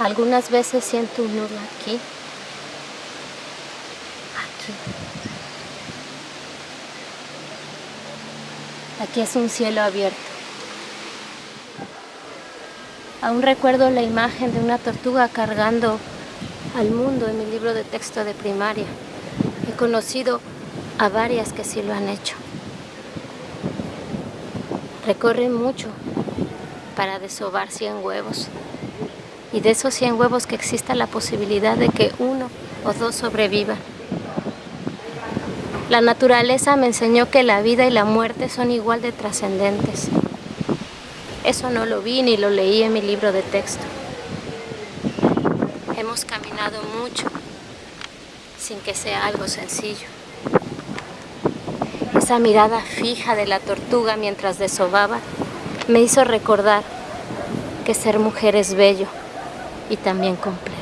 Algunas veces siento un nudo aquí, aquí. Aquí es un cielo abierto. Aún recuerdo la imagen de una tortuga cargando al mundo en mi libro de texto de primaria. He conocido a varias que sí lo han hecho. Recorren mucho para desovar 100 huevos. Y de esos 100 huevos que exista la posibilidad de que uno o dos sobrevivan. La naturaleza me enseñó que la vida y la muerte son igual de trascendentes. Eso no lo vi ni lo leí en mi libro de texto. Hemos caminado mucho sin que sea algo sencillo. Esa mirada fija de la tortuga mientras desobaba me hizo recordar que ser mujer es bello y también complejo.